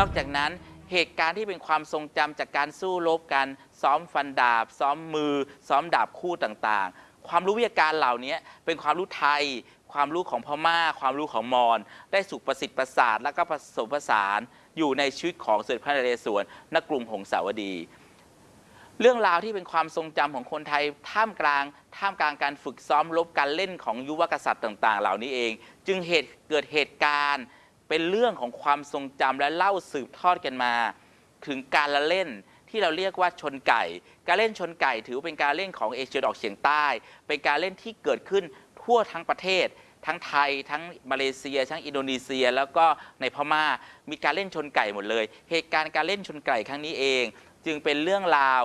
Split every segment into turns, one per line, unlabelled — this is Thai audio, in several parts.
นอกจากนั้นเหตุการณ์ที่เป็นความทรงจำจากการสู้รบกันซ้อมฟันดาบ ซ้อมมือ ซ้อมดาบคู่ต่างๆ ความรู้วิทยาการเหล่านี้เป็นความรู้ไทย ความรู้ของพม่า ความรู้ของมอญได้สุขประสิทธิ์ประสาทและก็ผสมผสานอยู่ในชีวิตของสมเด็จพระนเรศวรณกรุงหงสาวดี เรื่องราวที่เป็นความทรงจำของคนไทยท่ามกลาง ท่ามกลางการฝึกซ้อมรบการเล่นของยุวกษัตริย์ต่างๆ เหล่านี้เอง จึงเหตุเกิดเหตุการณ์เป็นเรื่องของความทรงจำและเล่าสืบทอดกันมา ถึงการละเล่นที่เราเรียกว่าชนไก่ การเล่นชนไก่ถือเป็นการเล่นของเอเชียตะวันออกเฉียงใต้ เป็นการเล่นที่เกิดขึ้น ทั่วทั้งประเทศ ทั้งไทย ทั้งมาเลเซีย ทั้งอินโดนีเซีย แล้วก็ในพม่ามีการเล่นชนไก่หมดเลย เหตุการณ์การเล่นชนไก่ครั้งนี้เอง จึงเป็นเรื่องราว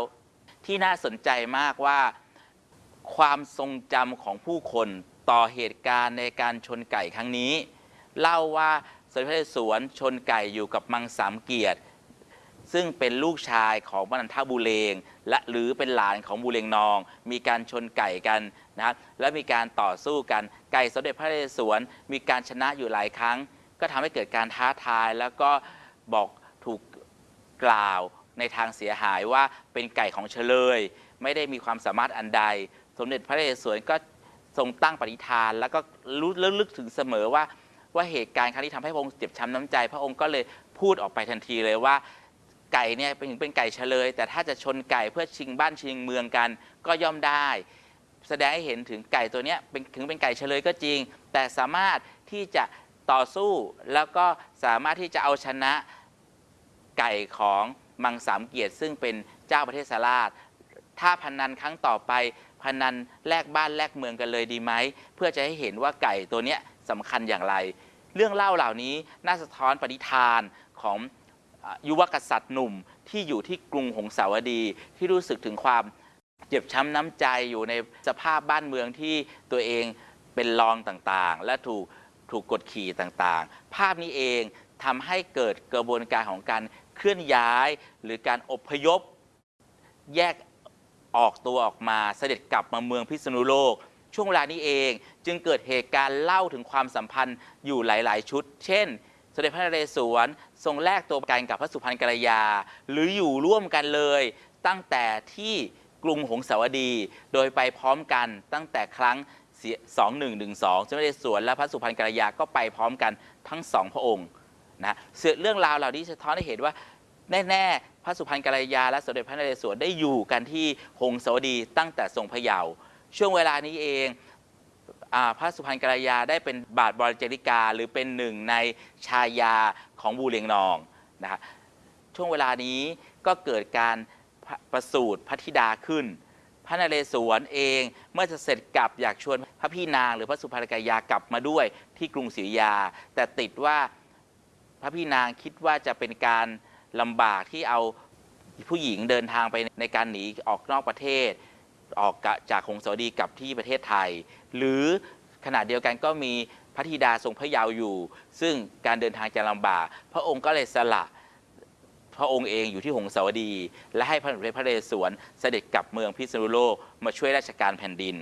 ที่น่าสนใจมากว่าความทรงจำของผู้คนต่อเหตุการณ์ในการชนไก่ครั้งนี้ เล่าว่าสมเด็จพระนเรศวรชนไก่อยู่กับมังสามเกียรติ ซึ่งเป็นลูกชายของมนันทบุเรงและหรือเป็นหลานของบุเรงนอง มีการชนไก่กันนะและมีการต่อสู้กันไก่สมเด็จพระนเรศวรมีการชนะอยู่หลายครั้ง ก็ทำให้เกิดการท้าทายแล้วก็บอกถูกกล่าวในทางเสียหายว่าเป็นไก่ของเฉลย ไม่ได้มีความสามารถอันใด สมเด็จพระนเรศวรก็ทรงตั้งปณิธาน แล้วก็รู้ลึกถึงเสมอว่าว่าเหตุการณ์ครั้งนี้ทำให้พระองค์เจ็บช้ำน้ำใจ พระองค์ก็เลยพูดออกไปทันทีเลยว่า ไก่เนี่ยเป็นถึงเป็นไก่เฉลย แต่ถ้าจะชนไก่เพื่อชิงบ้านชิงเมืองกันก็ย่อมได้ แสดงให้เห็นถึงไก่ตัวเนี้ยเป็นถึงเป็นไก่เฉลยก็จริง แต่สามารถที่จะต่อสู้แล้วก็สามารถที่จะเอาชนะไก่ของมังสามเกียรติซึ่งเป็นเจ้าประเทศสาราชถ้าพนันครั้งต่อไปพนันแลกบ้านแลกเมืองกันเลยดีไหม เพื่อจะให้เห็นว่าไก่ตัวเนี้ยสำคัญอย่างไร เรื่องเล่าเหล่านี้น่าสะท้อนปณิธานของ ยุวกษัตริย์หนุ่มที่อยู่ที่กรุงหงสาวดี ที่รู้สึกถึงความเจ็บช้ำน้ำใจอยู่ในสภาพบ้านเมืองที่ตัวเองเป็นรองต่างๆ และถูกถูกกดขี่ต่างๆ ภาพนี้เองทำให้เกิดกระบวนการของการเคลื่อนย้าย หรือการอพยพ แยกออกตัวออกมาเสด็จกลับมาเมืองพิษณุโลก ช่วงเวลานี้เองจึงเกิดเหตุการณ์เล่าถึงความสัมพันธ์อยู่หลาย ๆ ชุด เช่น สมเด็จพระนเรศวรทรงแลกตัวกันกับพระสุพรรณกัลยา หรืออยู่ร่วมกันเลย ตั้งแต่ที่กรุงหงสาวดี โดยไปพร้อมกันตั้งแต่ครั้ง 2112สมเด็จพระนเรศวรและพระสุพรรณกัลยาก็ไปพร้อมกันทั้งสองพระองค์นะเสือเรื่องราวเหล่านี้สะท้อนให้เห็นว่าแน่ๆ พระสุพรรณกัลยา และสมเด็จพระนเรศวรได้อยู่กันที่หงสาวดีตั้งแต่ทรงพระเยาว์ช่วงเวลานี้เอง พระสุพรรณกัลยาได้เป็นบาทบริจริกา หรือเป็นหนึ่งในชายาของบูเรียงนองนะฮะช่วงเวลานี้ก็เกิดการประสูติพระธิดาขึ้น พระนเรศวรเองเมื่อจะเสร็จกลับอยากชวนพระพี่นางหรือพระสุพรรณกัลยากลับมาด้วยที่กรุงศรีอยุธยา แต่ติดว่าพระพี่นางคิดว่าจะเป็นการลำบากที่เอาผู้หญิงเดินทางไปในการหนีออกนอกประเทศ ออกจากคงสาวดีกลับที่ประเทศไทย หรือขณะเดียวกันก็มีพระธิดาทรงพระเยาว์อยู่ ซึ่งการเดินทางจะลำบาก พระองค์ก็เลยสละพระองค์เองอยู่ที่หงสาวดี และให้พระสมเด็จพระนเรศวรเสด็จกลับเมืองพิษณุโลกมาช่วยราชการแผ่นดิน